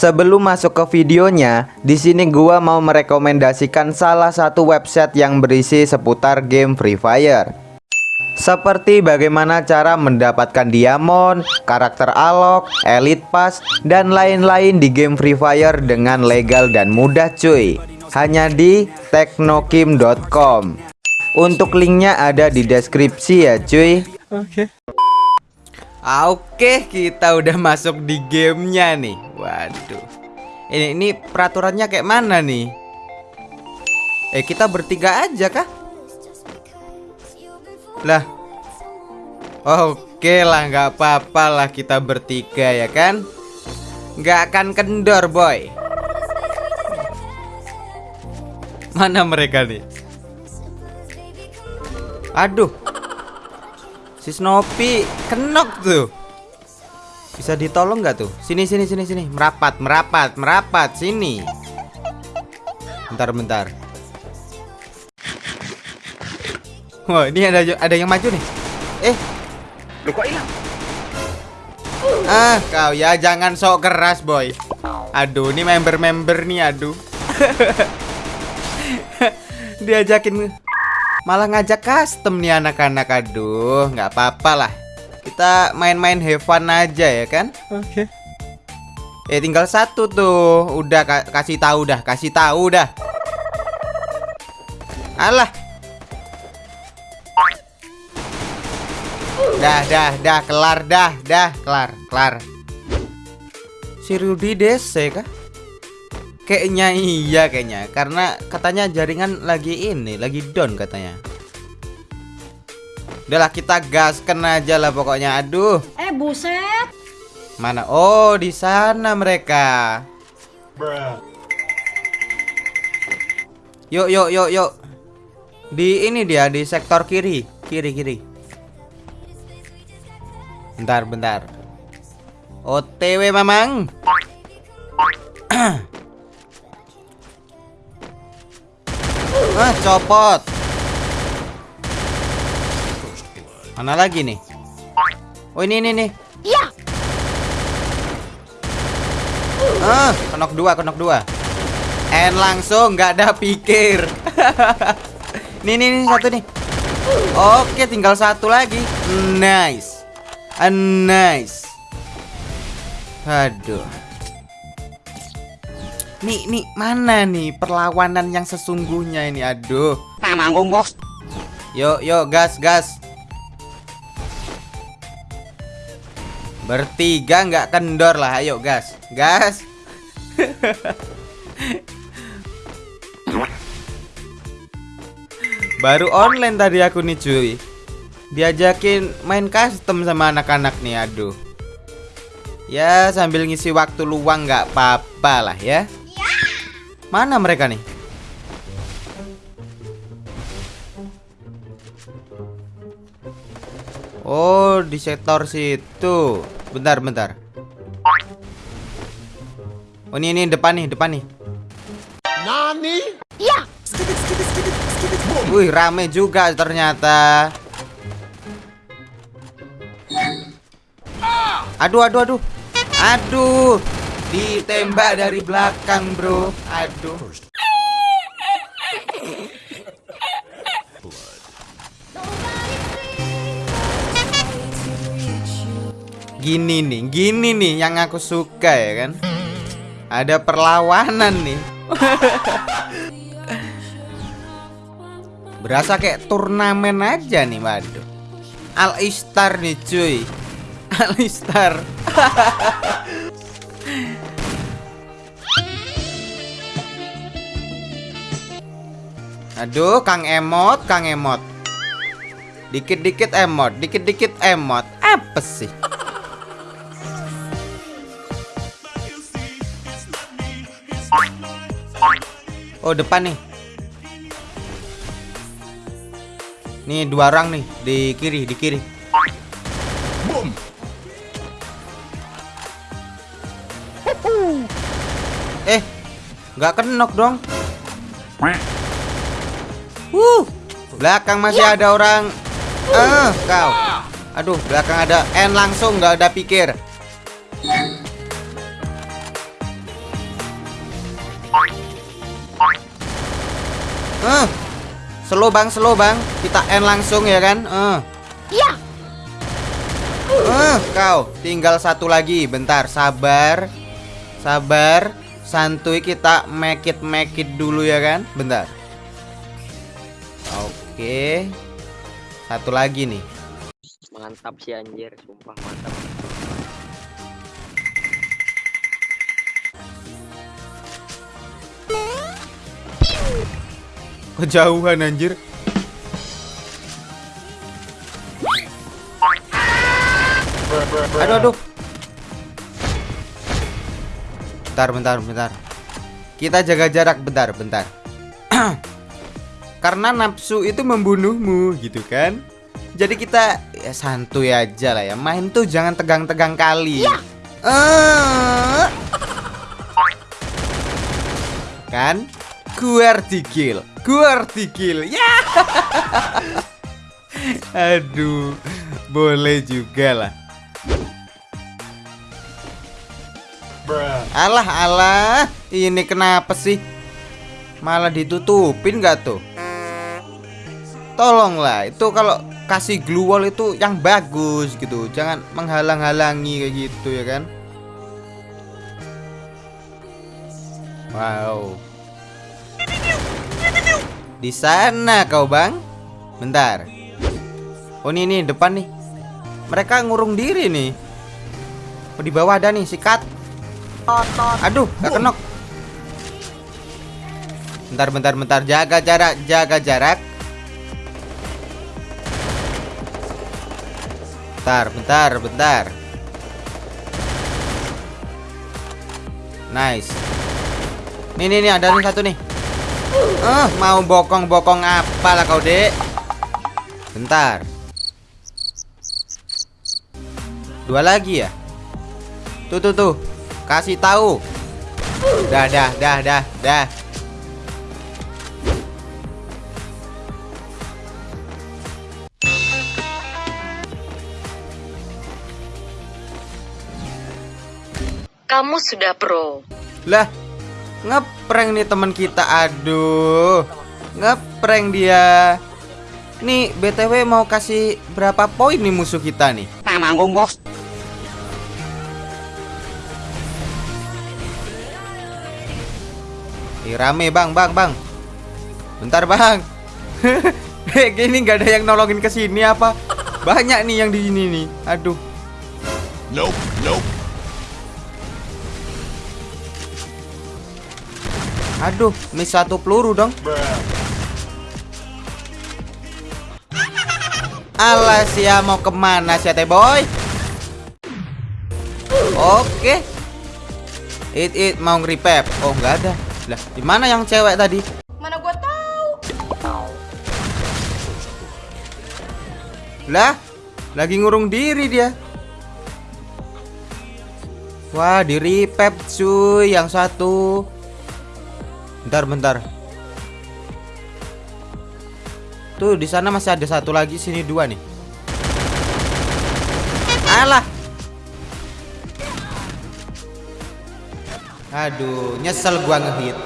Sebelum masuk ke videonya, di sini gua mau merekomendasikan salah satu website yang berisi seputar game Free Fire. Seperti bagaimana cara mendapatkan diamond, karakter alok, elite pass, dan lain-lain di game Free Fire dengan legal dan mudah cuy. Hanya di teknokim.com. Untuk linknya ada di deskripsi ya cuy. Oke. Oke, kita udah masuk di gamenya nih. Waduh. Ini ini peraturannya kayak mana nih? Eh, kita bertiga aja kah? Lah. Oke lah, nggak apa-apa lah kita bertiga ya kan? Nggak akan kendor, boy. Mana mereka nih? Aduh. Si Snoopy kenok tuh. Bisa ditolong nggak tuh? Sini sini sini sini. Merapat, merapat, merapat sini. Bentar bentar. Wah, ini ada ada yang maju nih. Eh. Lu kok hilang? Ah, kau ya jangan sok keras, boy. Aduh, ini member-member nih, aduh. Diajakin malah ngajak custom nih anak-anak aduh nggak apa-apa lah. Kita main-main have fun aja ya kan? Oke. eh tinggal satu tuh. Udah ka kasih tahu dah kasih tahu dah. Alah. Dah dah dah kelar dah dah kelar kelar. Si Rudy DC kah Kayaknya iya kayaknya. Karena katanya jaringan lagi ini Lagi down katanya. Udahlah kita gaskan aja lah pokoknya. Aduh. Eh buset. Mana? Oh di sana mereka. Yuk yuk yuk yuk. Di ini dia di sektor kiri. Kiri kiri. Bentar bentar. OTW mamang Ah, copot. Mana lagi nih? Oh, ini ini nih. Iya Ah, kenok dua, kenok dua. En langsung nggak ada pikir. nih nih nih satu nih. Oke, tinggal satu lagi. Nice. Ah, nice. Aduh. Nih, nih, mana nih perlawanan yang sesungguhnya ini? Aduh. Manggung, Bos. Yuk, yuk, gas, gas. Bertiga nggak kendor lah, ayo gas, gas. Baru online tadi aku nih cuy Diajakin main custom sama anak-anak nih, aduh Ya sambil ngisi waktu luang nggak apa-apa lah ya Mana mereka nih? Oh, di sektor situ. Bentar, bentar. Oh, ini ini depan nih, depan nih. Nani? Iya Wih, rame juga ternyata. Aduh, aduh, aduh. Aduh. Ditembak dari belakang, Bro. Aduh. Gini nih, gini nih yang aku suka ya kan. Ada perlawanan nih. Berasa kayak turnamen aja nih, waduh. Al Istar nih, cuy. Al Istar. Aduh, Kang Emot, Kang Emot. Dikit-dikit emot, dikit-dikit emot. Apa sih? Oh, depan nih. Nih dua orang nih di kiri, di kiri. Boom. Eh, nggak kenok dong. Belakang masih ya. ada orang. Eh, kau. Aduh, belakang ada N langsung nggak ada pikir. Eh. Uh, slow bang, slow bang. Kita N langsung ya kan? Eh. Uh. Ya. Uh, kau tinggal satu lagi. Bentar, sabar. Sabar. Santuy kita make it make it dulu ya kan? Bentar. Oke. Satu lagi nih. Mantap sih anjir, sumpah mantap. Kejauhan anjir. Aduh aduh. Bentar bentar bentar. Kita jaga jarak bentar bentar. Karena nafsu itu membunuhmu gitu kan. Jadi kita ya santuy aja lah ya. Main tuh jangan tegang-tegang kali. Eh. Kan? Guardikill. Guardikill. Ya. Aduh. Boleh juga lah. Alah alah. Ini kenapa sih? Malah ditutupin gak tuh? Tolonglah, itu kalau kasih glue wall itu yang bagus gitu. Jangan menghalang-halangi kayak gitu ya kan? Wow. Di sana kau, Bang. Bentar. Oh, ini nih depan nih. Mereka ngurung diri nih. Oh, di bawah ada nih sikat. Aduh, gak kenok. Bentar, bentar, bentar. Jaga jarak, jaga jarak. Bentar, bentar, bentar. Nice. Nih, nih, nih, ada nih satu nih. Eh, mau bokong-bokong apa lah kau, Dek? Bentar. Dua lagi ya? Tuh, tuh, tuh. Kasih tahu. Dah, dah, dah, dah, dah. Kamu sudah pro. Lah, ngeprank nih teman kita. Aduh. Ngeprank dia. Nih, BTW mau kasih berapa poin nih musuh kita nih? Tanggung bos. Ih, rame bang, bang, bang. Bentar bang. Gini nggak ada yang nolongin ke sini apa? Banyak nih yang di sini nih. Aduh. Nope, nope. Aduh, miss satu peluru dong. Alah sia mau ke mana sih teh boy? Oke. It it mau nge-repap. Oh nggak ada. Lah, di mana yang cewek tadi? Mana gua tahu. Lah, lagi ngurung diri dia. Wah, di repap cuy yang satu. Bentar, bentar. Tuh, di sana masih ada satu lagi, sini dua nih. Alah. Aduh, nyesel gua ngehit.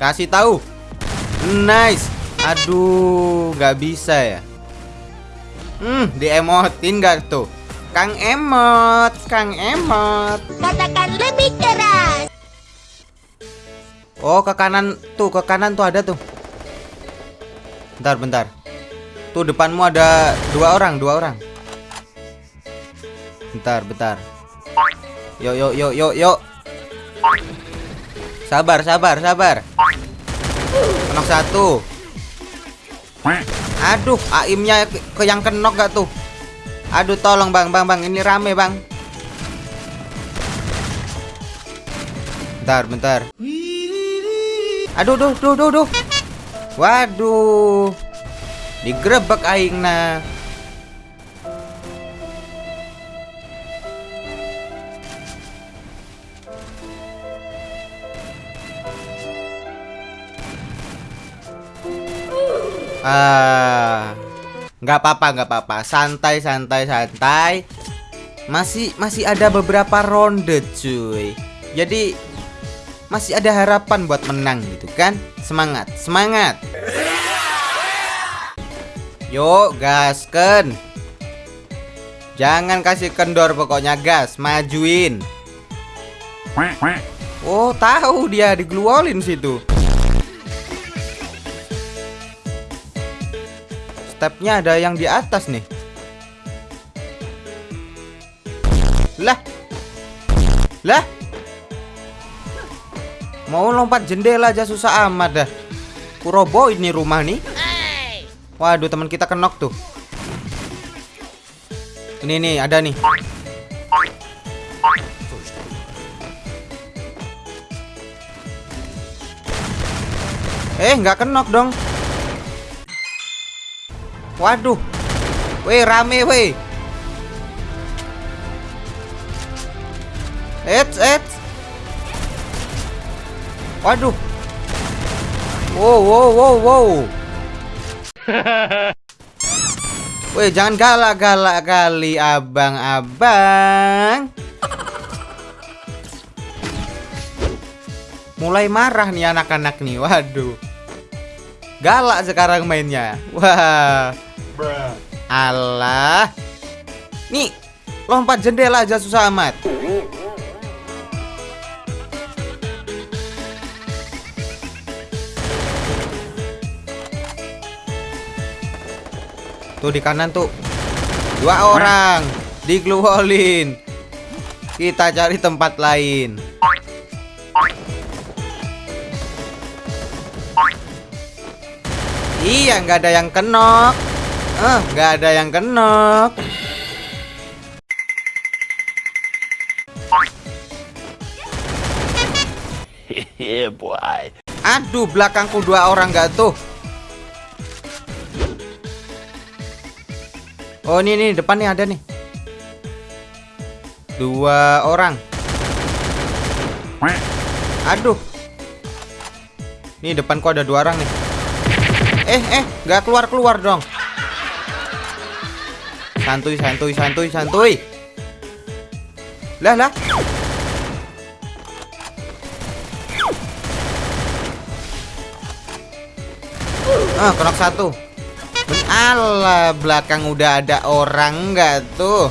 Kasih tahu. Nice. Aduh, nggak bisa ya. Hmm, diemotin gak tuh? Kang Emot, Kang Emot. Katakan lebih keras. Oh, ke kanan tuh, ke kanan tuh ada tuh. Bentar, bentar. Tuh depanmu ada dua orang, dua orang. Bentar, bentar. Yuk, yuk, yuk, yuk, yuk. Sabar, sabar, sabar. Kenok satu. Aduh, aimnya ke, ke yang kenok gak tuh? Aduh, tolong bang, bang, bang. Ini rame bang. Bentar, bentar. Aduh, duh, duh, duh, duh. Waduh. Digrebek aingna. Ah, nggak apa-apa, nggak apa-apa. Santai, santai, santai. Masih masih ada beberapa ronde, cuy. Jadi masih ada harapan buat menang gitu kan? Semangat, semangat. Yuk, gasken. Jangan kasih kendor pokoknya gas, majuin. Oh, tahu dia digluolin situ. Stepnya ada yang di atas nih. Lah. Lah. Mau lompat jendela aja susah amat dah. Kurobo ini rumah nih. Waduh, teman kita kenok tuh. Ini nih, ada nih. Eh, nggak kenok dong. Waduh. Weh, rame weh. Eits, eits. Waduh. Wow, wow, wow, wow. Weh, jangan galak-galak kali, abang-abang. Mulai marah nih anak-anak nih, waduh. Galak sekarang mainnya. Wah. Allah. Nih, lompat jendela aja susah amat. Tuh di kanan tuh. Dua orang digluolin. Kita cari tempat lain. Iya, nggak ada yang kenok. Eh, nggak ada yang. Yeah, boy. Aduh, belakangku dua orang nggak tuh. Oh, ini nih depan nih ada nih. Dua orang. Aduh. Nih depanku ada dua orang nih. Eh, eh, nggak keluar keluar dong. Santuy, santuy, santuy, santuy. Lah, lah. Ah, kenok satu. Alah, belakang udah ada orang nggak tuh?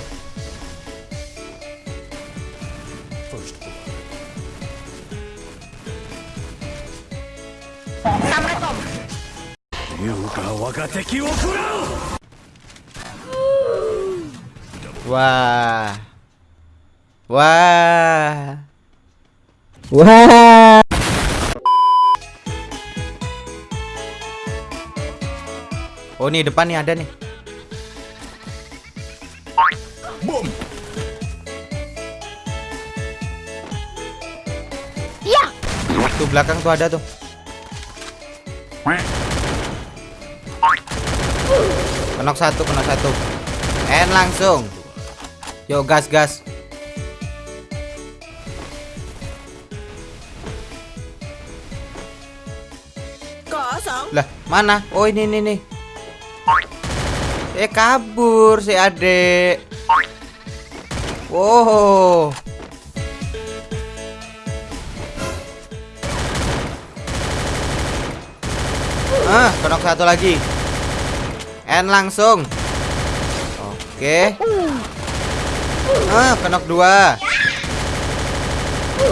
Wah. Wah. Wah. Oh, nih depan nih ada nih. Boom. Ya, Tuh belakang tuh ada tuh. Kenok satu, kenok satu. En langsung. Yuk gas gas. Lah, mana? Oh, ini ini nih. Eh kabur si adek. Wow. Ah, kenok satu lagi. En langsung. Oke. Ah, kenok dua.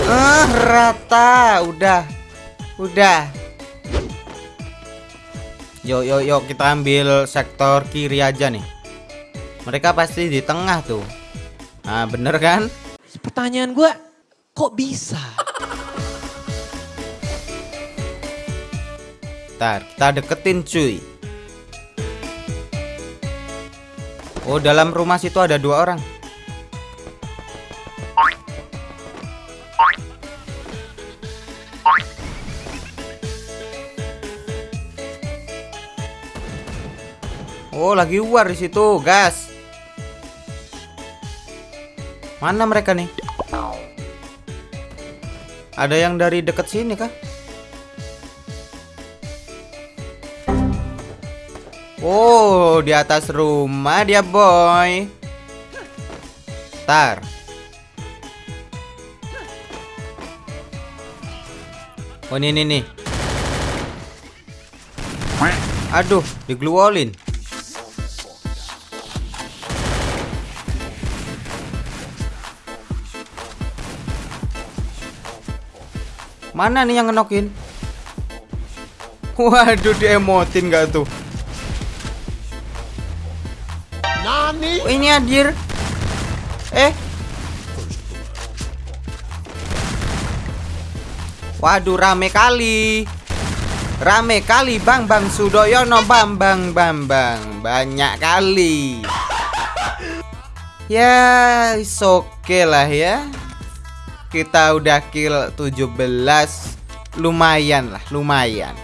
Ah, rata. Udah. Udah. Yuk, yuk, yuk kita ambil sektor kiri aja nih. Mereka pasti di tengah tuh. Nah, bener kan? Pertanyaan gue, kok bisa? Ntar, kita deketin cuy. Oh, dalam rumah situ ada dua orang. Lagi war di situ, gas. Mana mereka nih? Ada yang dari deket sini kah? Oh, di atas rumah dia, boy. Tar. Oh ini nih. Aduh, digluolin. Mana nih yang ngenokin? Waduh, diemotin gak tuh? Nani? Oh, ini hadir. Eh. Waduh, rame kali. Rame kali Bang Bang Sudoyono Bambang Bambang. Banyak kali. Ya, is oke lah ya. Kita udah kill 17. Lumayan lah, lumayan.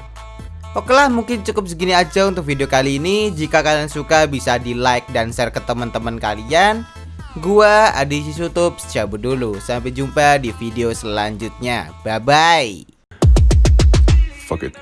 Oke lah mungkin cukup segini aja untuk video kali ini Jika kalian suka bisa di like dan share ke teman-teman kalian Gua Adi Sisutup cabut dulu Sampai jumpa di video selanjutnya Bye bye Fuck it.